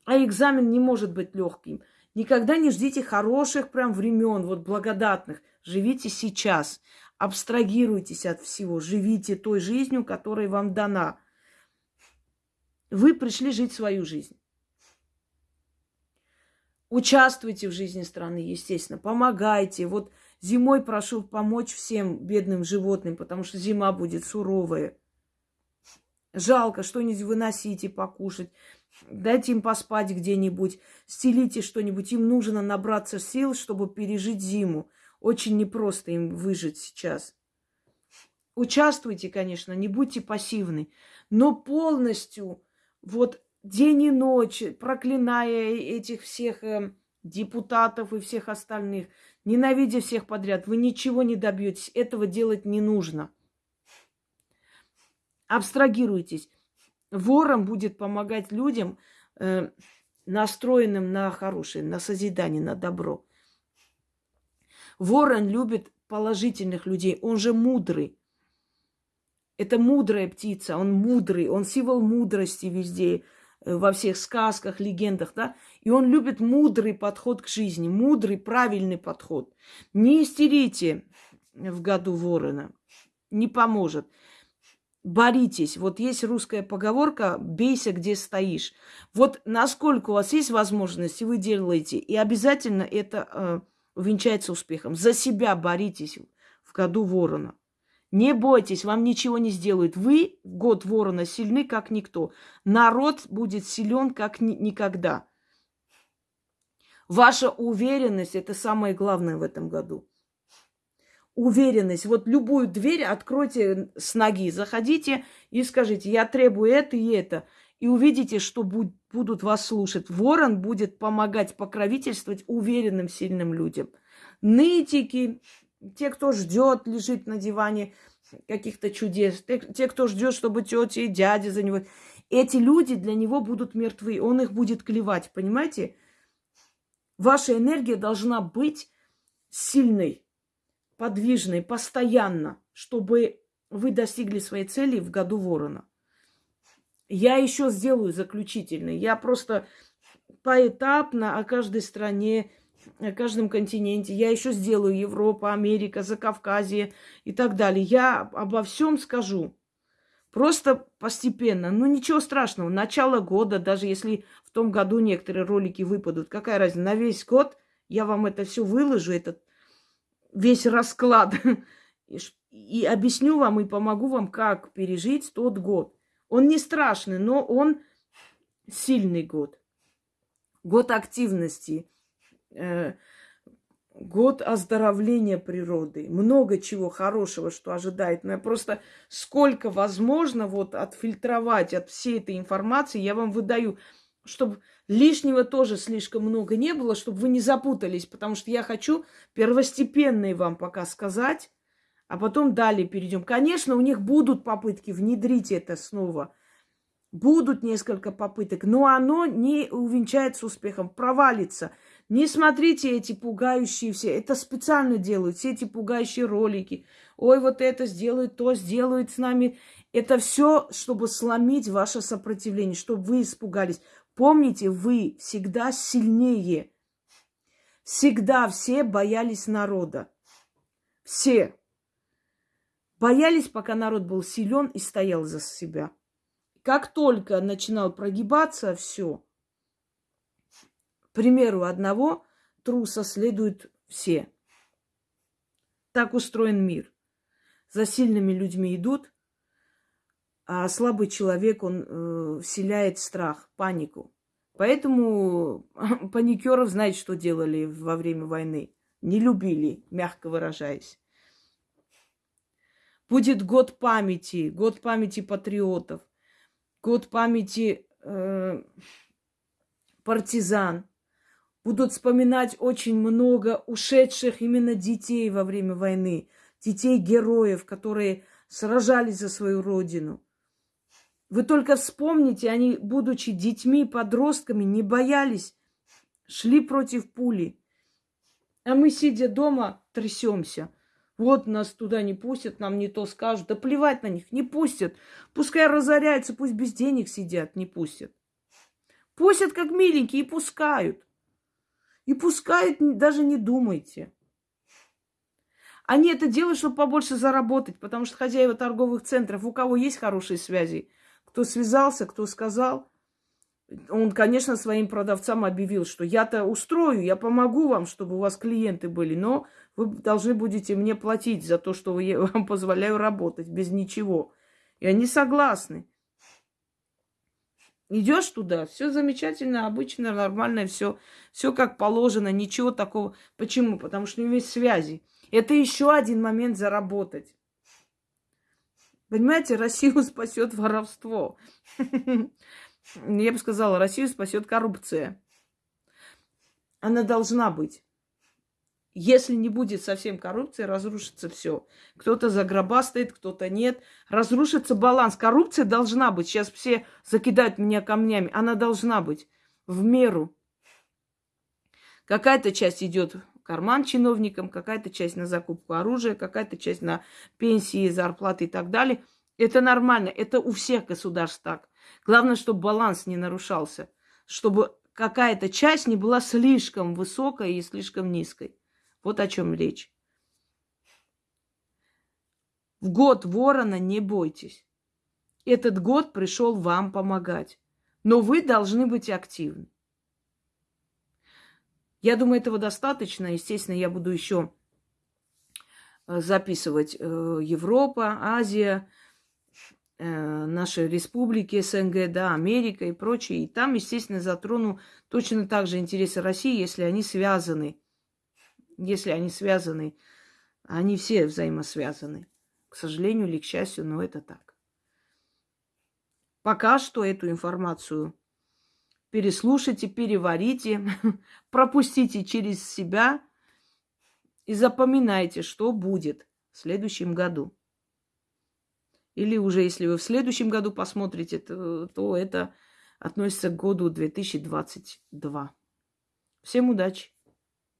А экзамен не может быть легким. Никогда не ждите хороших прям времен, вот благодатных. Живите сейчас. Абстрагируйтесь от всего. Живите той жизнью, которая вам дана. Вы пришли жить свою жизнь. Участвуйте в жизни страны, естественно, помогайте. Вот зимой прошу помочь всем бедным животным, потому что зима будет суровая. Жалко, что-нибудь выносите, покушать. Дайте им поспать где-нибудь, стелите что-нибудь. Им нужно набраться сил, чтобы пережить зиму. Очень непросто им выжить сейчас. Участвуйте, конечно, не будьте пассивны, но полностью вот день и ночь, проклиная этих всех э, депутатов и всех остальных, ненавидя всех подряд, вы ничего не добьетесь. Этого делать не нужно. Абстрагируйтесь. ворон будет помогать людям, э, настроенным на хорошее, на созидание, на добро. Ворон любит положительных людей, он же мудрый. Это мудрая птица, он мудрый, он символ мудрости везде, во всех сказках, легендах, да. И он любит мудрый подход к жизни, мудрый, правильный подход. Не истерите в году ворона, не поможет. Боритесь. Вот есть русская поговорка «бейся, где стоишь». Вот насколько у вас есть возможность, вы делаете, и обязательно это э, увенчается успехом. За себя боритесь в году ворона. Не бойтесь, вам ничего не сделают. Вы год ворона сильны, как никто. Народ будет силен, как ни- никогда. Ваша уверенность – это самое главное в этом году. Уверенность. Вот любую дверь откройте с ноги, заходите и скажите, я требую это и это. И увидите, что будут вас слушать. Ворон будет помогать покровительствовать уверенным, сильным людям. Нытики, те, кто ждет, лежит на диване каких-то чудес, те, кто ждет, чтобы тети и дяди за него. Эти люди для него будут мертвы, он их будет клевать, понимаете? Ваша энергия должна быть сильной, подвижной, постоянно, чтобы вы достигли своей цели в году ворона. Я еще сделаю заключительный. Я просто поэтапно о каждой стране на каждом континенте. Я еще сделаю Европа, Америка, Закавказье и так далее. Я обо всем скажу. Просто постепенно. Ну, ничего страшного. Начало года, даже если в том году некоторые ролики выпадут, какая разница? На весь год я вам это все выложу, этот весь расклад. И объясню вам и помогу вам, как пережить тот год. Он не страшный, но он сильный год. Год активности, год оздоровления природы, много чего хорошего, что ожидает. Но я просто сколько возможно вот отфильтровать от всей этой информации, я вам выдаю, чтобы лишнего тоже слишком много не было, чтобы вы не запутались, потому что я хочу первостепенные вам пока сказать, а потом далее перейдем. Конечно, у них будут попытки внедрить это снова. Будут несколько попыток, но оно не увенчается успехом, провалится – не смотрите эти пугающие все. Это специально делают, все эти пугающие ролики. Ой, вот это сделают, то сделают с нами. Это все, чтобы сломить ваше сопротивление, чтобы вы испугались. Помните, вы всегда сильнее. Всегда все боялись народа. Все. Боялись, пока народ был силен и стоял за себя. Как только начинал прогибаться все, примеру одного труса следуют все. Так устроен мир. За сильными людьми идут, а слабый человек, он э, вселяет страх, панику. Поэтому паникеров, знаете, что делали во время войны? Не любили, мягко выражаясь. Будет год памяти, год памяти патриотов, год памяти э, партизан будут вспоминать очень много ушедших именно детей во время войны, детей-героев, которые сражались за свою родину. Вы только вспомните, они, будучи детьми, подростками, не боялись, шли против пули. А мы, сидя дома, трясемся. Вот нас туда не пустят, нам не то скажут. Да плевать на них, не пустят. Пускай разоряются, пусть без денег сидят, не пустят. Пустят как миленькие и пускают. И пускай даже не думайте. Они это делают, чтобы побольше заработать, потому что хозяева торговых центров, у кого есть хорошие связи, кто связался, кто сказал, он, конечно, своим продавцам объявил, что я-то устрою, я помогу вам, чтобы у вас клиенты были, но вы должны будете мне платить за то, что я вам позволяю работать без ничего. И они согласны. Идешь туда, все замечательно, обычно, нормально, все, все как положено, ничего такого. Почему? Потому что у него есть связи. Это еще один момент заработать. Понимаете, Россию спасет воровство. Я бы сказала, Россию спасет коррупция. Она должна быть. Если не будет совсем коррупции, разрушится все. Кто-то загробастает, кто-то нет. Разрушится баланс. Коррупция должна быть. Сейчас все закидают меня камнями. Она должна быть в меру. Какая-то часть идет в карман чиновникам, какая-то часть на закупку оружия, какая-то часть на пенсии, зарплаты и так далее. Это нормально. Это у всех государств так. Главное, чтобы баланс не нарушался. Чтобы какая-то часть не была слишком высокой и слишком низкой. Вот о чем речь. В год ворона не бойтесь. Этот год пришел вам помогать. Но вы должны быть активны. Я думаю, этого достаточно. Естественно, я буду еще э, записывать э, Европа, Азия, э, наши республики СНГ, да, Америка и прочее. И там, естественно, затрону точно так же интересы России, если они связаны если они связаны, они все взаимосвязаны. К сожалению или к счастью, но это так. Пока что эту информацию переслушайте, переварите, пропустите через себя и запоминайте, что будет в следующем году. Или уже, если вы в следующем году посмотрите, то, то это относится к году 2022. Всем удачи!